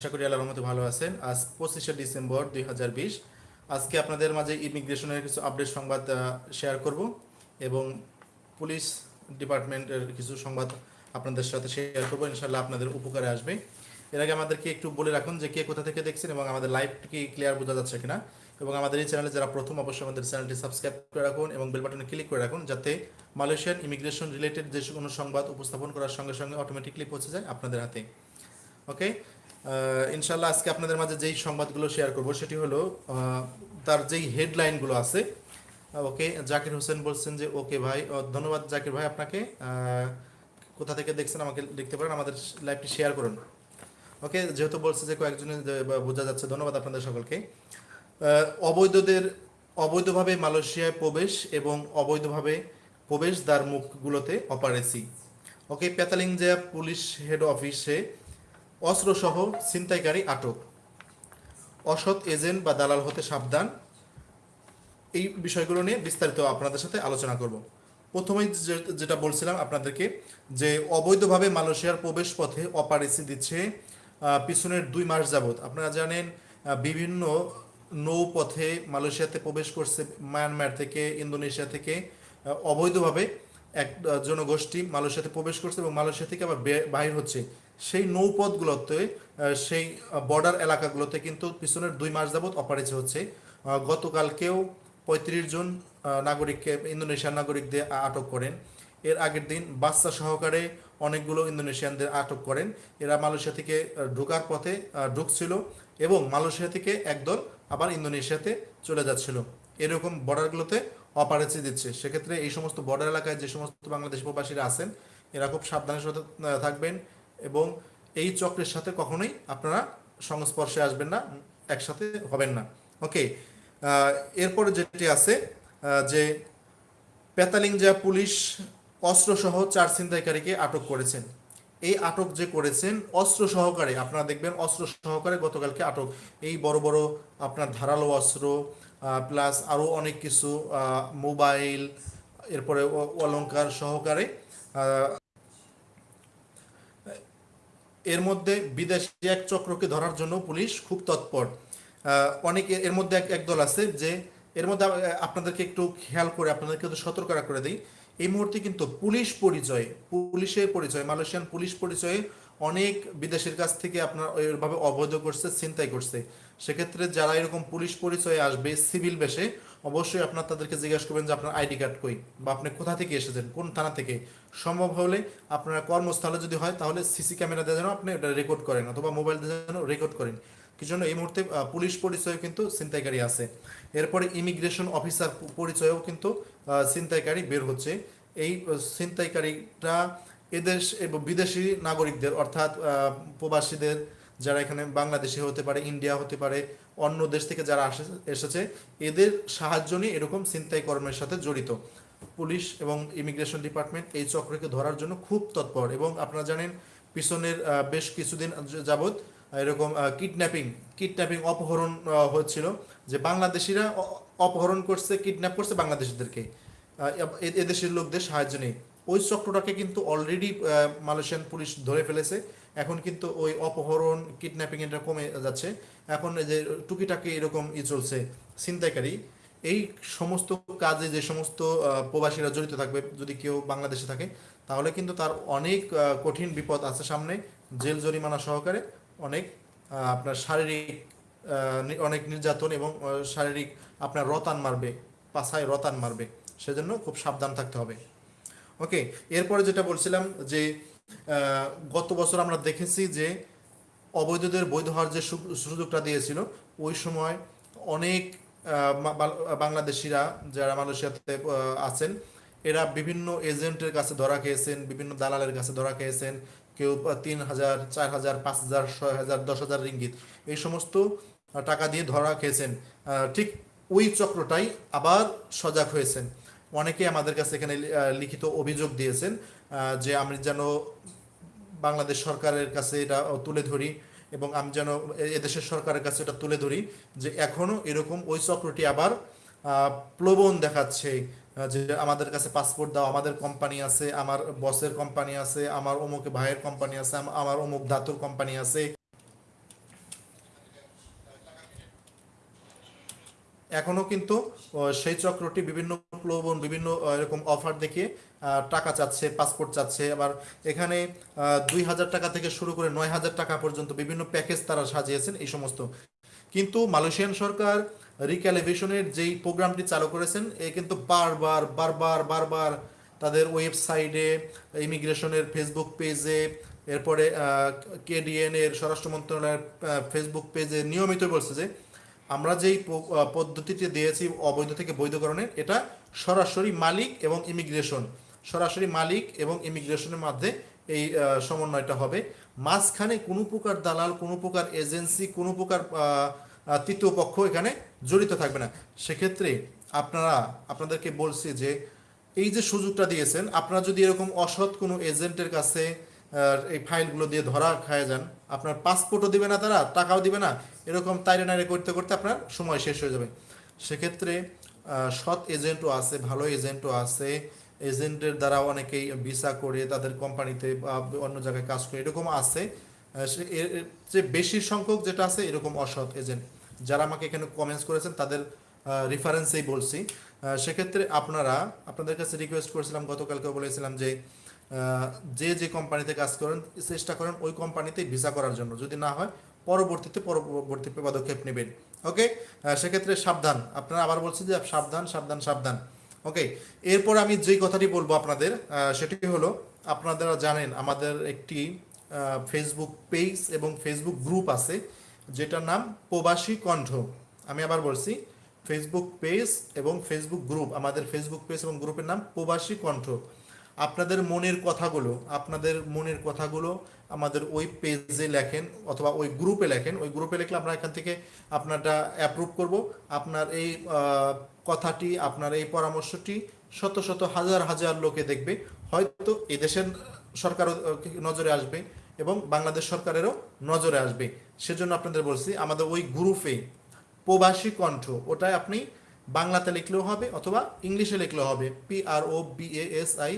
আশা করি আল্লাহর রহমতে ভালো আছেন। আজ পঁচিশে ডিসেম্বর দুই হাজার বিশ। আজকে আপনাদের মাঝে ইমিগ্রেশনের কিছু আপডেট সংবাদ শেয়ার করব এবং পুলিশ ডিপার্টমেন্টের কিছু সংবাদ আপনাদের সাথে শেয়ার করব। ইনশাল্লাহ আপনাদের উপকারে আসবে। এর আগে আমাদেরকে একটু বলে রাখুন যে কে কোথা থেকে দেখছেন এবং আমাদের লাইভ কি ক্লিয়ার বোঝা যাচ্ছে কিনা। এবং আমাদের এই চ্যানেলে যারা প্রথম, অবশ্যই আমাদের চ্যানেলটি সাবস্ক্রাইব করে রাখুন এবং বেল বাটনে ক্লিক করে রাখুন যাতে মালয়েশিয়ান ইমিগ্রেশন রিলেটেড যে কোনো সংবাদ উপস্থাপন করার সঙ্গে সঙ্গে অটোমেটিকলি পৌঁছে যায় আপনাদের হাতে। ওকে ইনশাল্লাহ আজকে আপনাদের মাঝে যেই সংবাদগুলো শেয়ার করব সেটি হলো তার যেই হেডলাইনগুলো আছে ওকে জাকির হোসেন বলছেন যে ওকে ভাই ধন্যবাদ জাকির ভাই আপনাকে কোথা থেকে দেখছেন আমাকে লিখতে পারেন আমাদের লাইভটি শেয়ার করুন। ওকে যেহেতু বলছে যে বা, বোঝা যাচ্ছে ধন্যবাদ আপনাদের সকলকে। অবৈধদের অবৈধভাবে মালয়েশিয়ায় প্রবেশ এবং অবৈধভাবে প্রবেশদ্বার মুখগুলোতে অপারেসি ওকে পেতালিংজা পুলিশ হেড অফিসে অস্ত্রসহ ছিনতাইকারী আটক। অসৎ এজেন্ট বা দালাল হতে সাবধান। এই বিষয়গুলো নিয়ে বিস্তারিত আপনাদের সাথে আলোচনা করব। প্রথমেই যেটা বলছিলাম আপনাদেরকে যে, অবৈধভাবে মালয়েশিয়ার প্রবেশ পথে অপারেসি দিচ্ছে পিছনের দুই মাস যাবত আপনারা জানেন বিভিন্ন নৌপথে মালয়েশিয়াতে প্রবেশ করছে মায়ানমার থেকে, ইন্দোনেশিয়া থেকে। অবৈধভাবে এক জনগোষ্ঠী মালয়েশিয়াতে প্রবেশ করছে এবং মালয়েশিয়া থেকে আবার বাহির হচ্ছে। সেই নৌপথগুলোতে সেই বর্ডার এলাকাগুলোতে কিন্তু পিছনের দুই মাস যাবত অপারেশন হচ্ছে। গতকালকেও পঁয়ত্রিশ জন নাগরিককে ইন্দোনেশিয়ার নাগরিকদের আটক করেন। এর আগের দিন বাচ্চা সহকারে অনেকগুলো ইন্দোনেশিয়ানদের আটক করেন। এরা মালয়েশিয়া থেকে ঢোকার পথে ঢুকছিল এবং মালয়েশিয়া থেকে একদল আবার ইন্দোনেশিয়াতে চলে যাচ্ছিল। এরকম বর্ডারগুলোতে অপারেশন দিচ্ছে। সেক্ষেত্রে এই সমস্ত বর্ডার এলাকায় যে সমস্ত বাংলাদেশ প্রবাসীরা আছেন, এরা খুব সাবধানের সাথে থাকবেন। এবং এই চক্রের সাথে কখনোই আপনারা সংস্পর্শে আসবেন না, একসাথে হবেন না। ওকে এরপরে যেটি আছে যে পেতালিংজা পুলিশ অস্ত্রসহ চার ছিনতাইকারীকে আটক করেছেন। এই আটক যে করেছেন, অস্ত্র সহকারে, আপনারা দেখবেন অস্ত্র সহকারে গতকালকে আটক। এই বড় বড় আপনার ধারালো অস্ত্র প্লাস আরও অনেক কিছু মোবাইল, এরপরে অলঙ্কার সহকারে এর মধ্যে বিদেশি এক চক্রকে ধরার জন্য পুলিশ খুব তৎপর। অনেকে এর- মধ্যে এক একদল আছে যে এর মধ্যে আপনাদেরকে একটু খেয়াল করে, আপনাদেরকে একটু সতর্ক করে দিই। এই মুহূর্তে কিন্তু পুলিশ পরিচয়ে পুলিশের পরিচয়, মালয়েশিয়ান পুলিশ পরিচয়ে অনেক বিদেশের কাছ থেকে আপনার ওইভাবে অবৈধ করছে, ছিনতাই করছে। সেক্ষেত্রে যারা এরকম পুলিশ পরিচয়ে আসবে, সিভিল বেশে অবশ্যই আপনার তাদেরকে জিজ্ঞাসা করবেন যে আপনার আইডি কার্ড কই বা আপনি কোথা থেকে এসেছেন কোন থানা থেকে। সম্ভব হলে আপনার কর্মস্থলে যদি হয় তাহলে সিসি ক্যামেরা দিয়ে যেন আপনি এটা রেকর্ড করেন অথবা মোবাইল দিয়ে যেন রেকর্ড করেন। কি জন্য? এই মুহূর্তে পুলিশ পরিচয়ে কিন্তু ছিনতাইকারী আছে। এরপরে ইমিগ্রেশন অফিসার পরিচয়েও কিন্তু ছিনতাইকারী বের হচ্ছে। এই আহ, ছিনতাইকারীরা এদেশ এবং বিদেশি নাগরিকদের অর্থাৎ প্রবাসীদের যারা এখানে বাংলাদেশে হতে পারে ইন্ডিয়া হতে পারে, অন্য দেশ থেকে যারা এসেছে, এদের সাহায্য নিয়ে এরকম ছিনতাই কর্মের সাথে জড়িত। পুলিশ এবং ইমিগ্রেশন ডিপার্টমেন্ট এই চক্রকে ধরার জন্য খুব তৎপর এবং আপনারা জানেন, পিছনের বেশ কিছুদিন যাবৎ এরকম কিডন্যাপিং কিডন্যাপিং অপহরণ হচ্ছিল যে বাংলাদেশিরা অপহরণ করছে কিডন্যাপ করছে বাংলাদেশিদেরকে। এদেশের লোকদের সাহায্য নেই ওই চক্রটাকে কিন্তু অলরেডি মালয়েশিয়ান পুলিশ ধরে ফেলেছে। এখন কিন্তু ওই অপহরণ কিডন্যাপিং এটা কমে যাচ্ছে। এখন যে টুকিটাকি এরকম ই চলছে, ছিনতাইকারী, এই সমস্ত কাজে যে সমস্ত প্রবাসীরা জড়িত থাকবে, যদি কেউ বাংলাদেশে থাকে, তাহলে কিন্তু তার অনেক কঠিন বিপদ আছে সামনে। জেল, জরিমানা সহকারে অনেক আপনার শারীরিক অনেক নির্যাতন এবং শারীরিক আপনার রতান মারবে, পাছায় রতান মারবে। সেজন্য খুব সাবধান থাকতে হবে। ওকে, এরপরে যেটা বলছিলাম যে গত বছর আমরা দেখেছি যে অবৈধদের বৈধ হওয়ার যে সুযোগটা দিয়েছিল, ওই সময় অনেক বাংলাদেশিরা যারা মালয়েশিয়াতে আছেন, এরা বিভিন্ন এজেন্টের কাছে ধরা খেয়েছেন, বিভিন্ন দালালের কাছে ধরা খেয়েছেন, কেউ তিন হাজার, চার হাজার, পাঁচ হাজার, ছয় হাজার, দশ হাজার রিঙ্গিত। এই সমস্ত টাকা দিয়ে ধরা খেয়েছেন। ঠিক ওই চক্রটাই আবার সজাগ হয়েছেন। অনেকে আমাদের কাছে এখানে লিখিত অভিযোগ দিয়েছেন। যে আমি যেন বাংলাদেশ সরকারের কাছে এটা তুলে ধরি এবং আমি যেন এদেশের সরকারের কাছে এটা তুলে ধরি যে এখনও এরকম ওই চক্রটি আবার প্লবন দেখাচ্ছে যে আমাদের কাছে পাসপোর্ট দাও, আমাদের কোম্পানি আছে, আমার বসের কোম্পানি আছে, আমার অমুক ভাইয়ের কোম্পানি আছে, আমার অমুক ধাতুর কোম্পানি আছে এখনও কিন্তু সেই চক্রটি বিভিন্ন প্রলোভন, বিভিন্ন এরকম অফার দেখিয়ে টাকা চাচ্ছে পাসপোর্ট চাচ্ছে। আবার এখানে দুই হাজার টাকা থেকে শুরু করে নয় হাজার টাকা পর্যন্ত বিভিন্ন প্যাকেজ তারা সাজিয়েছেন এই সমস্ত। কিন্তু মালয়েশিয়ান সরকার রিক্যালিভেশনের যেই প্রোগ্রামটি চালু করেছেন, এ কিন্তু বারবার বারবার বারবার তাদের ওয়েবসাইটে, ইমিগ্রেশনের ফেসবুক পেজে, এরপরে কেডিএন এর, স্বরাষ্ট্র মন্ত্রণালয়ের ফেসবুক পেজে নিয়মিত বলছে যে আমরা যেই পদ্ধতিটি দিয়েছি অবৈধ থেকে বৈধকরণের, এটা সরাসরি মালিক এবং ইমিগ্রেশন সরাসরি মালিক এবং ইমিগ্রেশনের মধ্যে এই সমন্বয়টা হবে। মাঝখানে কোনো প্রকার দালাল, কোনো প্রকার এজেন্সি, কোনো প্রকার তৃতীয় পক্ষ এখানে জড়িত থাকবে না। সেক্ষেত্রে আপনারা, আপনাদেরকে বলছি যে, এই যে সুযোগটা দিয়েছেন, আপনারা যদি এরকম অসৎ কোনো এজেন্টের কাছে এই ফাইলগুলো দিয়ে ধরা খায় যান। আপনার পাসপোর্টও দিবে না তারা, টাকাও দিবে না। এরকম তাইরে নাইরে করতে করতে আপনার সময় শেষ হয়ে যাবে। সেক্ষেত্রে সৎ এজেন্টও আছে, ভালো এজেন্টও আছে। এজেন্টের দ্বারা অনেকেই ভিসা করে, তাদের কোম্পানিতে বা অন্য জায়গায় কাজ করে, এরকম আছে। যে বেশি সংখ্যক যেটা আছে, এরকম অসৎ এজেন্ট। যারা আমাকে এখানে কমেন্টস করেছেন, তাদের রেফারেন্সেই বলছি। সেক্ষেত্রে আপনারা, আপনাদের কাছে রিকোয়েস্ট করেছিলাম গতকালকে বলেছিলাম যে যে যে কোম্পানিতে কাজ করেন, চেষ্টা করেন ওই কোম্পানিতে ভিসা করার জন্য। যদি না হয়, পরবর্তীতে পরবর্তী পদক্ষেপ নেবেন। ওকে সেক্ষেত্রে সাবধান। আপনারা আবার বলছি যে সাবধান সাবধান সাবধান। ওকে এরপর আমি যেই কথাটি বলব আপনাদের সেটি হলো, আপনারা জানেন, আমাদের একটি ফেসবুক পেজ এবং ফেসবুক গ্রুপ আছে, যেটার নাম প্রবাসী কণ্ঠ। আমি আবার বলছি ফেসবুক পেজ এবং ফেসবুক গ্রুপ আমাদের ফেসবুক পেজ এবং গ্রুপের নাম প্রবাসী কণ্ঠ। আপনাদের মনের কথাগুলো, আপনাদের মনের কথাগুলো আমাদের ওই পেজে লেখেন অথবা ওই গ্রুপে লেখেন। ওই গ্রুপে লিখলে আমরা এখান থেকে আপনারটা অ্যাপ্রুভ করব। আপনার এই কথাটি, আপনার এই পরামর্শটি শত শত হাজার হাজার লোকে দেখবে। হয়তো এদেশের দেশের সরকারও নজরে আসবে এবং বাংলাদেশ সরকারেরও নজরে আসবে। সেজন্য আপনাদের বলছি, আমাদের ওই গ্রুপে প্রবাসী কণ্ঠ ওটাই আপনি বাংলাতে লিখলেও হবে অথবা ইংলিশে লিখলেও হবে। P R O B S I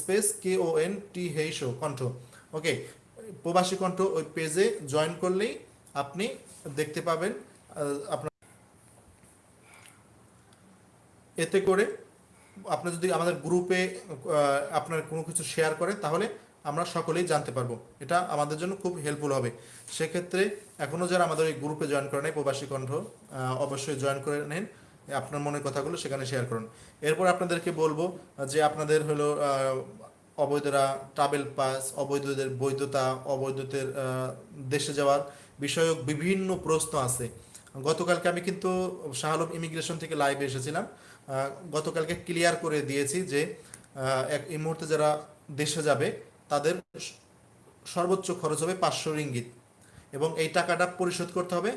space K O N T হেইশো Kontho. Okay প্রবাসী কণ্ঠ, ওই পেজে জয়েন করলেই আপনি দেখতে পাবেন আপনার এতে করে আপনি যদি আমাদের গ্রুপে আপনার কোনো কিছু শেয়ার করেন, তাহলে আমরা সকলেই জানতে পারব। এটা আমাদের জন্য খুব হেল্পফুল হবে। সেক্ষেত্রে এখনও যারা আমাদের এই গ্রুপে জয়েন করে নেই, প্রবাসী কণ্ঠ অবশ্যই জয়েন করে নেন। আপনার মনের কথাগুলো সেখানে শেয়ার করুন। এরপর আপনাদেরকে বলব, যে আপনাদের হলো অবৈধরা ট্রাভেল পাস অবৈধদের বৈধতা, অবৈধদের দেশে যাওয়ার বিষয়ক বিভিন্ন প্রশ্ন আছে। গতকালকে আমি কিন্তু শাহালম ইমিগ্রেশন থেকে লাইভে এসেছিলাম। গতকালকে ক্লিয়ার করে দিয়েছি যে এক, এই মুহূর্তে যারা দেশে যাবে, তাদের সর্বোচ্চ খরচ হবে পাঁচশো রিঙ্গিত। এবং এই টাকাটা পরিশোধ করতে হবে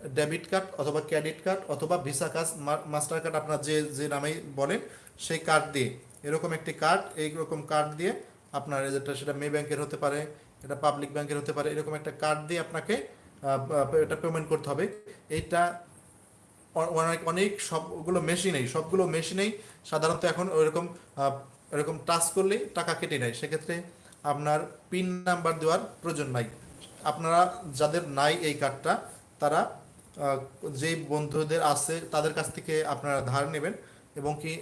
ডেবিট কার্ড অথবা ক্রেডিট কার্ড অথবা ভিসা কার্ড মাস্টার কার্ড আপনার যে যে নামেই বলেন, সেই কার্ড দিয়ে। এরকম একটি কার্ড এইরকম কার্ড দিয়ে আপনার যেটা, সেটা মে ব্যাংকের হতে পারে, এটা পাবলিক ব্যাংকের হতে পারে, এরকম একটা কার্ড দিয়ে আপনাকে এটা পেমেন্ট করতে হবে। এইটা অনেক অনেক সবগুলো মেশিনেই সবগুলো মেশিনেই সাধারণত এখন ওইরকম এরকম টাচ করলেই টাকা কেটে নেয়। সেক্ষেত্রে আপনার পিন নাম্বার দেওয়ার প্রয়োজন নাই। আপনারা যাদের নাই এই কার্ডটা তারা যেই বন্ধুদের আছে, তাদের কাছ থেকে আপনারা ধার নেবেন এবং কি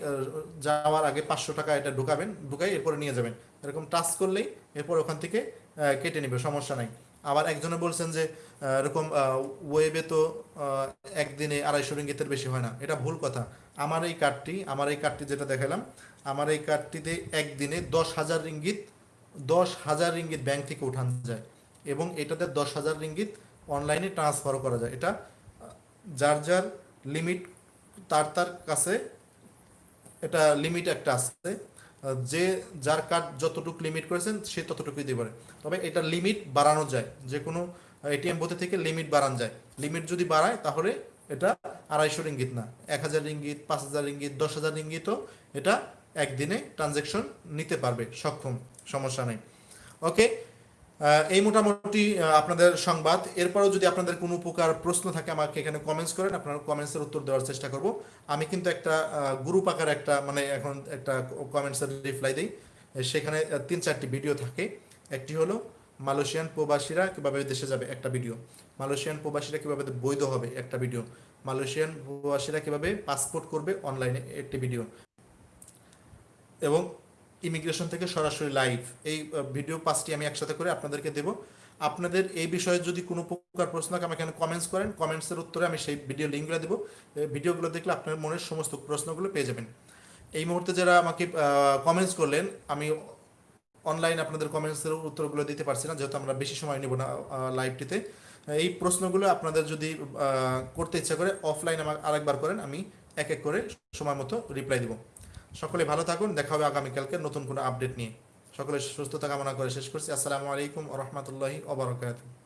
যাওয়ার আগে পাঁচশো টাকা এটা ঢুকাবেন, ঢুকাই এরপরে নিয়ে যাবেন। এরকম টাচ করলেই এরপর ওখান থেকে কেটে নেবে, সমস্যা নাই। আবার একজনে বলছেন যে এরকম ওয়েবে তো একদিনে আড়াইশো রিঙ্গিতের বেশি হয় না। এটা ভুল কথা। আমার এই কার্ডটি, আমার এই কার্ডটি যেটা দেখালাম, আমার এই কার্ডটিতে একদিনে দশ হাজার রিঙ্গিত, দশ হাজার রিঙ্গিত ব্যাংক থেকে উঠান যায় এবং এটাতে দশ হাজার রিঙ্গিত অনলাইনে ট্রান্সফারও করা যায়। এটা যার যার লিমিট তার তার কাছে এটা লিমিট একটা আহ, যে যার কার্ড যতটুকু লিমিট করেছেন সে ততটুকুই দিতে পারে। তবে এটা লিমিট বাড়ানো যায়। যে কোনো এটিএম বোতে থেকে লিমিট বাড়ানো যায়। লিমিট যদি বাড়ায় তাহলে এটা আড়াইশো রিঙ্গিত না। এক হাজার রিঙ্গিত পাঁচ হাজার রিঙ্গিত দশ হাজার রিঙ্গিতও এটা একদিনে ট্রানজ্যাকশন নিতে পারবে সক্ষম সমস্যা নেই। ওকে এই মোটামুটি আপনাদের সংবাদ। এরপরেও যদি আপনাদের কোনো প্রকার প্রশ্ন থাকে, আমাকে এখানে কমেন্টস করেন, আপনার কমেন্টসের উত্তর দেওয়ার চেষ্টা করব। আমি কিন্তু একটা গ্রুপ আকার একটা মানে এখন একটা কমেন্টসের রিপ্লাই দিই। সেখানে তিন চারটি ভিডিও থাকে। একটি হলো, মালয়েশিয়ান প্রবাসীরা কীভাবে দেশে যাবে? একটা ভিডিও মালয়েশিয়ান প্রবাসীরা কীভাবে বৈধ হবে? একটা ভিডিও মালয়েশিয়ান প্রবাসীরা কীভাবে পাসপোর্ট করবে? অনলাইনে একটি ভিডিও এবং ইমিগ্রেশন থেকে সরাসরি লাইভ। এই ভিডিও পাঁচটি আমি একসাথে করে আপনাদেরকে দেব। আপনাদের এই বিষয়ে যদি কোনো প্রকার প্রশ্ন থাকে, আমাকে কমেন্টস করেন। কমেন্টসের উত্তরে আমি সেই ভিডিও লিঙ্কগুলো দেবো। ভিডিওগুলো দেখলে আপনার মনের সমস্ত প্রশ্নগুলো পেয়ে যাবেন। এই মুহূর্তে যারা আমাকে কমেন্টস করলেন, আমি অনলাইন আপনাদের কমেন্টসের উত্তরগুলো দিতে পারছি না, যেহেতু আমরা বেশি সময় নেব না লাইভটিতে এই প্রশ্নগুলো আপনাদের যদি করতে ইচ্ছা করে অফলাইন আমার আরেকবার করেন, আমি এক এক করে সময় মতো রিপ্লাই দিব। সকলে ভালো থাকুন, দেখা হবে আগামীকালকে নতুন কোনো আপডেট নিয়ে। সকলে সুস্থতা কামনা করে শেষ করছি। আসসালামু আলাইকুম রহমতুল্লাহি ওবরাকাতুহ